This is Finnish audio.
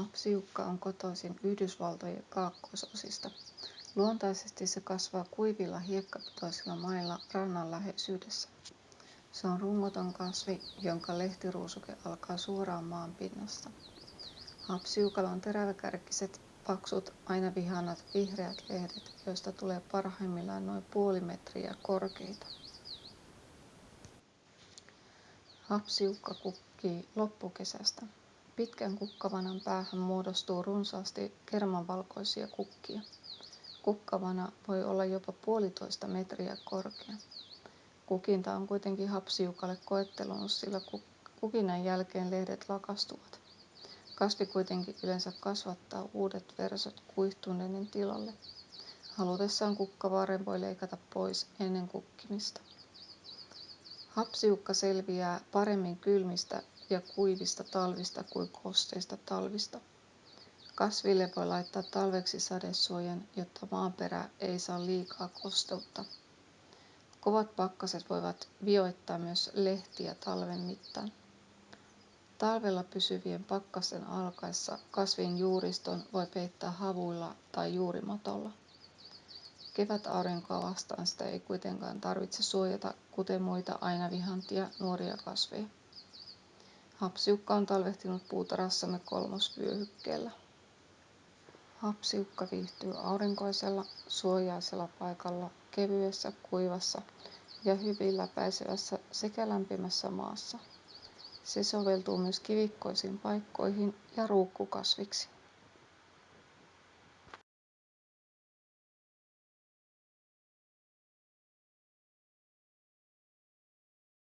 hapsijukka on kotoisin yhdysvaltojen kaakkoisosista. Luontaisesti se kasvaa kuivilla hiekkapitoisilla mailla rannan läheisyydessä. Se on rungoton kasvi jonka lehtiruusuke alkaa suoraan maanpinnasta hapsijukalla on teräväkärkiset paksut aina vihanat vihreät lehdet joista tulee parhaimmillaan noin puoli metriä korkeita. Hapsijukka kukkii loppukesästä pitkän kukkavanan päähän muodostuu runsaasti kermanvalkoisia kukkia. Kukkavana voi olla jopa puolitoista metriä korkea. Kukinta on kuitenkin hapsijukalle koettelemus sillä kukinnan jälkeen lehdet lakastuvat. Kasvi kuitenkin yleensä kasvattaa uudet versot kuihtuneiden tilalle. Halutessaan kukkavaaren voi leikata pois ennen kukkimista. Hapsijukka selviää paremmin kylmistä ja kuivista talvista kuin kosteista talvista. Kasville voi laittaa talveksi sadesuojan jotta maaperä ei saa liikaa kosteutta. Kovat pakkaset voivat vioittaa myös lehtiä talven mittaan. Talvella pysyvien pakkasten alkaessa kasvin juuriston voi peittää havuilla tai juurimatolla kevätaurinkoa vastaan sitä ei kuitenkaan tarvitse suojata kuten muita ainavihantia nuoria kasveja hapsijukka on talvehtinut puutarhassamme kolmosvyöhykkeellä. Hapsijukka viihtyy aurinkoisella suojaisella paikalla kevyessä kuivassa ja hyvin läpäisevässä sekä lämpimässä maassa. Se soveltuu myös kivikkoisiin paikkoihin ja ruukkukasviksi